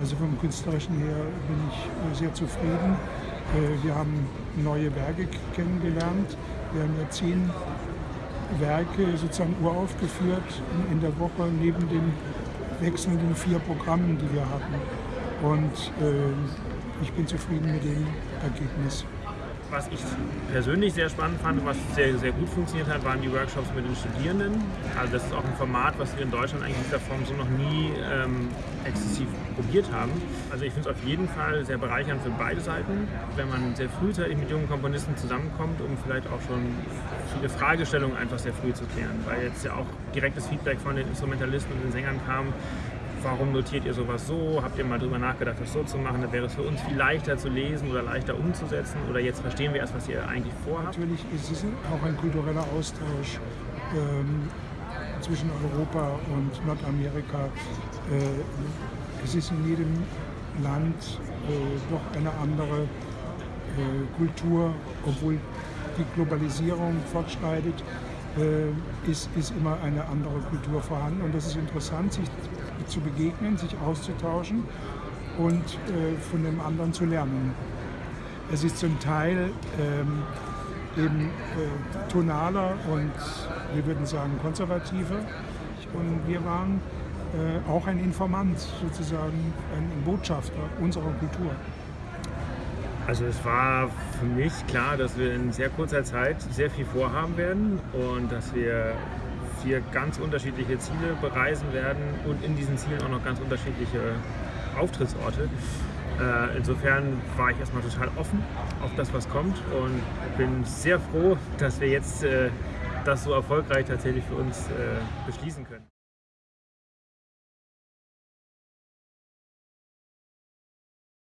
Also vom Künstlerischen her bin ich sehr zufrieden. Wir haben neue Werke kennengelernt. Wir haben ja zehn Werke sozusagen uraufgeführt in der Woche neben den wechselnden vier Programmen, die wir hatten. Und äh, ich bin zufrieden mit dem Ergebnis. Was ich persönlich sehr spannend fand und was sehr, sehr gut funktioniert hat, waren die Workshops mit den Studierenden. Also das ist auch ein Format, was wir in Deutschland eigentlich in dieser Form so noch nie ähm, exzessiv probiert haben. Also ich finde es auf jeden Fall sehr bereichernd für beide Seiten, wenn man sehr frühzeitig mit jungen Komponisten zusammenkommt, um vielleicht auch schon viele Fragestellungen einfach sehr früh zu klären. Weil jetzt ja auch direktes Feedback von den Instrumentalisten und den Sängern kam, warum notiert ihr sowas so? Habt ihr mal darüber nachgedacht, das so zu machen? Dann wäre es für uns viel leichter zu lesen oder leichter umzusetzen. Oder jetzt verstehen wir erst, was ihr eigentlich vorhabt. Natürlich ist es auch ein kultureller Austausch ähm, zwischen Europa und Nordamerika. Äh, es ist in jedem Land äh, doch eine andere äh, Kultur, obwohl die Globalisierung fortschreitet, äh, ist, ist immer eine andere Kultur vorhanden. Und das ist interessant, sich zu begegnen, sich auszutauschen und äh, von dem anderen zu lernen. Es ist zum Teil ähm, eben äh, tonaler und wir würden sagen konservativer. Und wir waren äh, auch ein Informant, sozusagen ein Botschafter unserer Kultur. Also es war für mich klar, dass wir in sehr kurzer Zeit sehr viel vorhaben werden und dass wir vier ganz unterschiedliche Ziele bereisen werden und in diesen Zielen auch noch ganz unterschiedliche Auftrittsorte. Äh, insofern war ich erstmal total offen auf das, was kommt und bin sehr froh, dass wir jetzt äh, das so erfolgreich tatsächlich für uns äh, beschließen können.